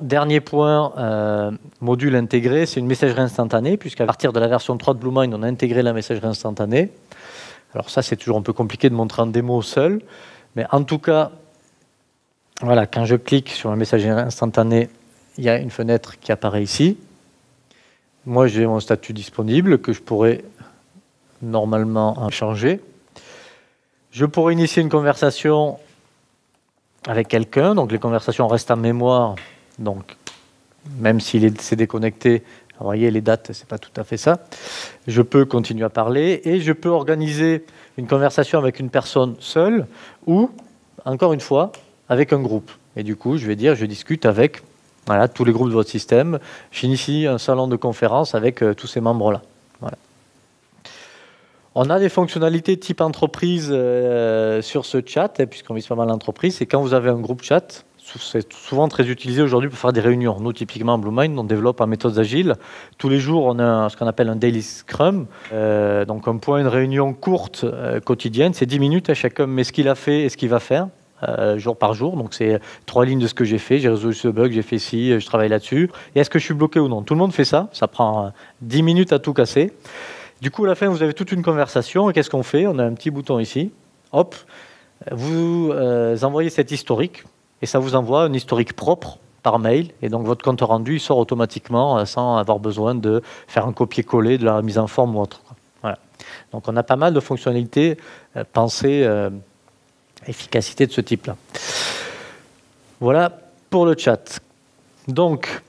Dernier point, euh, module intégré, c'est une messagerie instantanée, puisqu'à partir de la version 3 de BlueMind, on a intégré la messagerie instantanée. Alors ça, c'est toujours un peu compliqué de montrer en démo seul, mais en tout cas, voilà, quand je clique sur la messagerie instantanée, il y a une fenêtre qui apparaît ici. Moi, j'ai mon statut disponible que je pourrais normalement changer. Je pourrais initier une conversation avec quelqu'un, donc les conversations restent en mémoire, donc même s'il s'est déconnecté, vous voyez les dates, c'est pas tout à fait ça. Je peux continuer à parler et je peux organiser une conversation avec une personne seule ou, encore une fois, avec un groupe. Et du coup, je vais dire, je discute avec voilà, tous les groupes de votre système. J'initie un salon de conférence avec euh, tous ces membres-là. Voilà. On a des fonctionnalités type entreprise euh, sur ce chat, hein, puisqu'on vise pas mal l'entreprise. C'est quand vous avez un groupe chat, c'est souvent très utilisé aujourd'hui pour faire des réunions. Nous, typiquement, BlueMind, on développe en méthode agile. Tous les jours, on a ce qu'on appelle un daily scrum. Euh, donc, un point, une réunion courte quotidienne, c'est 10 minutes. à chacun met ce qu'il a fait et ce qu'il va faire. Euh, jour par jour. Donc c'est trois lignes de ce que j'ai fait. J'ai résolu ce bug, j'ai fait ci, je travaille là-dessus. Et est-ce que je suis bloqué ou non? Tout le monde fait ça. Ça prend 10 euh, minutes à tout casser. Du coup, à la fin, vous avez toute une conversation. Et qu'est-ce qu'on fait? On a un petit bouton ici. Hop, vous euh, envoyez cet historique et ça vous envoie un historique propre par mail. Et donc votre compte rendu il sort automatiquement sans avoir besoin de faire un copier-coller de la mise en forme ou autre. Voilà. Donc on a pas mal de fonctionnalités pensées efficacité de ce type-là. Voilà pour le chat. Donc,